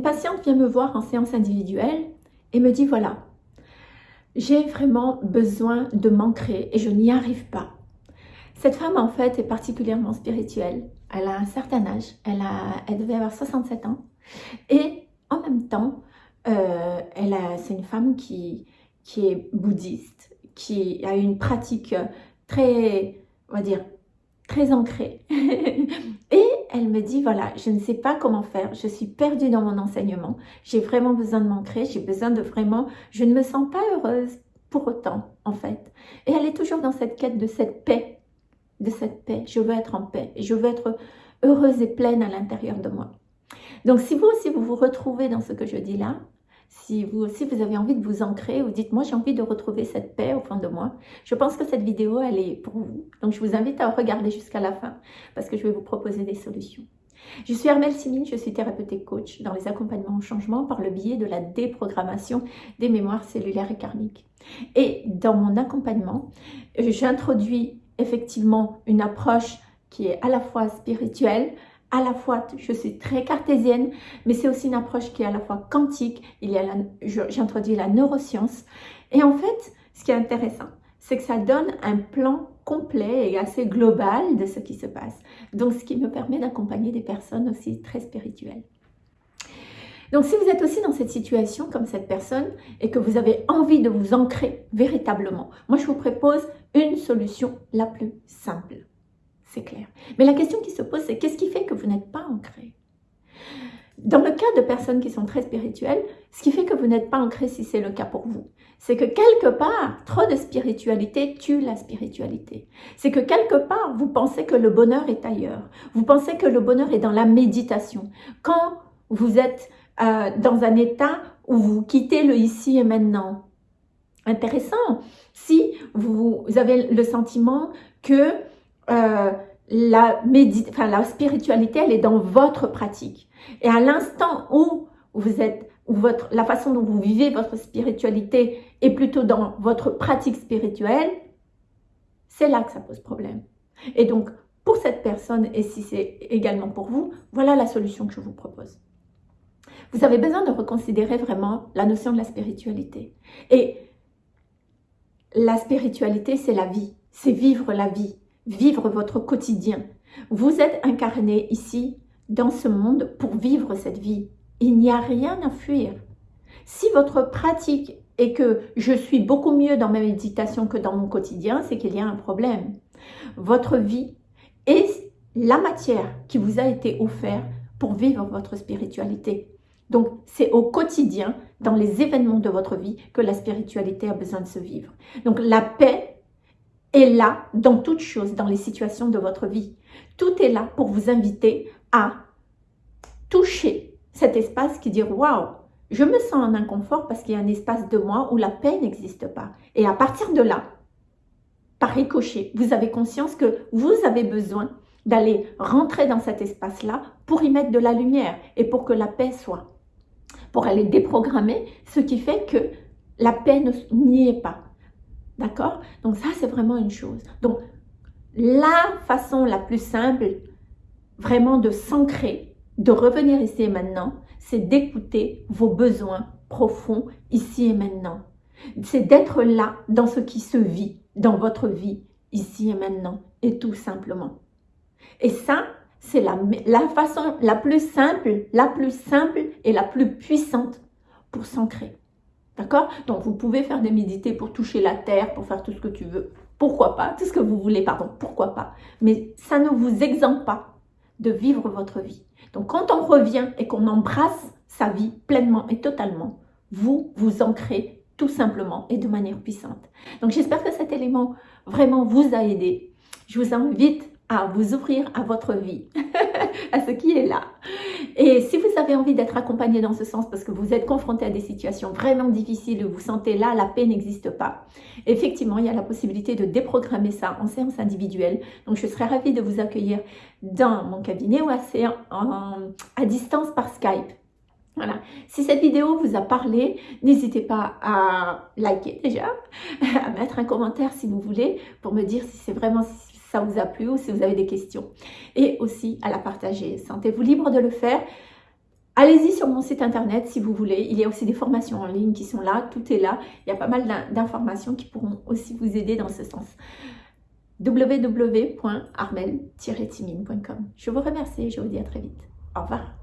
une patiente vient me voir en séance individuelle et me dit voilà, j'ai vraiment besoin de m'ancrer et je n'y arrive pas. Cette femme en fait est particulièrement spirituelle. Elle a un certain âge, elle, a, elle devait avoir 67 ans et en même temps, euh, c'est une femme qui, qui est bouddhiste, qui a une pratique très, on va dire, très ancrée. et elle me dit, voilà, je ne sais pas comment faire, je suis perdue dans mon enseignement, j'ai vraiment besoin de m'ancrer, j'ai besoin de vraiment, je ne me sens pas heureuse pour autant, en fait. Et elle est toujours dans cette quête de cette paix, de cette paix. Je veux être en paix, je veux être heureuse et pleine à l'intérieur de moi. Donc, si vous aussi, vous vous retrouvez dans ce que je dis là, si vous aussi, vous avez envie de vous ancrer, vous dites, moi, j'ai envie de retrouver cette paix au fond de moi, je pense que cette vidéo, elle est pour vous. Donc, je vous invite à regarder jusqu'à la fin parce que je vais vous proposer des solutions. Je suis Armelle Simine, je suis thérapeute coach dans les accompagnements au changement par le biais de la déprogrammation des mémoires cellulaires et karmiques. Et dans mon accompagnement, j'introduis effectivement une approche qui est à la fois spirituelle, à la fois, je suis très cartésienne, mais c'est aussi une approche qui est à la fois quantique. Il y a j'introduis la neuroscience. Et en fait, ce qui est intéressant, c'est que ça donne un plan complet et assez global de ce qui se passe. Donc, ce qui me permet d'accompagner des personnes aussi très spirituelles. Donc, si vous êtes aussi dans cette situation comme cette personne et que vous avez envie de vous ancrer véritablement, moi, je vous propose une solution la plus simple c'est clair. Mais la question qui se pose, c'est qu'est-ce qui fait que vous n'êtes pas ancré? Dans le cas de personnes qui sont très spirituelles, ce qui fait que vous n'êtes pas ancré si c'est le cas pour vous, c'est que quelque part, trop de spiritualité tue la spiritualité. C'est que quelque part, vous pensez que le bonheur est ailleurs. Vous pensez que le bonheur est dans la méditation. Quand vous êtes euh, dans un état où vous quittez le ici et maintenant. Intéressant. Si vous avez le sentiment que euh, la, enfin, la spiritualité, elle est dans votre pratique. Et à l'instant où vous êtes, où votre, la façon dont vous vivez votre spiritualité est plutôt dans votre pratique spirituelle, c'est là que ça pose problème. Et donc, pour cette personne, et si c'est également pour vous, voilà la solution que je vous propose. Vous avez besoin de reconsidérer vraiment la notion de la spiritualité. Et la spiritualité, c'est la vie, c'est vivre la vie vivre votre quotidien. Vous êtes incarné ici, dans ce monde, pour vivre cette vie. Il n'y a rien à fuir. Si votre pratique est que je suis beaucoup mieux dans ma méditation que dans mon quotidien, c'est qu'il y a un problème. Votre vie est la matière qui vous a été offerte pour vivre votre spiritualité. Donc, c'est au quotidien, dans les événements de votre vie, que la spiritualité a besoin de se vivre. Donc, la paix est là dans toutes choses, dans les situations de votre vie. Tout est là pour vous inviter à toucher cet espace qui dit « Waouh, je me sens en inconfort parce qu'il y a un espace de moi où la paix n'existe pas. » Et à partir de là, par ricochet, vous avez conscience que vous avez besoin d'aller rentrer dans cet espace-là pour y mettre de la lumière et pour que la paix soit. Pour aller déprogrammer ce qui fait que la paix n'y est pas. D'accord? Donc ça, c'est vraiment une chose. Donc, la façon la plus simple, vraiment de s'ancrer, de revenir ici et maintenant, c'est d'écouter vos besoins profonds ici et maintenant. C'est d'être là dans ce qui se vit, dans votre vie, ici et maintenant, et tout simplement. Et ça, c'est la, façon la plus simple, la plus simple et la plus puissante pour s'ancrer. D'accord? Donc, vous pouvez faire des médités pour toucher la terre, pour faire tout ce que tu veux. Pourquoi pas? Tout ce que vous voulez, pardon. Pourquoi pas? Mais ça ne vous exempte pas de vivre votre vie. Donc, quand on revient et qu'on embrasse sa vie pleinement et totalement, vous vous ancrez tout simplement et de manière puissante. Donc, j'espère que cet élément vraiment vous a aidé. Je vous invite à vous ouvrir à votre vie, à ce qui est là. Et si vous avez envie d'être accompagné dans ce sens parce que vous êtes confronté à des situations vraiment difficiles vous sentez là, la paix n'existe pas, effectivement, il y a la possibilité de déprogrammer ça en séance individuelle. Donc, je serais ravie de vous accueillir dans mon cabinet ou à, à distance par Skype. Voilà. Si cette vidéo vous a parlé, n'hésitez pas à liker déjà, à mettre un commentaire si vous voulez pour me dire si c'est vraiment ça vous a plu ou si vous avez des questions. Et aussi à la partager. Sentez-vous libre de le faire. Allez-y sur mon site internet si vous voulez. Il y a aussi des formations en ligne qui sont là. Tout est là. Il y a pas mal d'informations qui pourront aussi vous aider dans ce sens www.armel-timine.com Je vous remercie et je vous dis à très vite. Au revoir.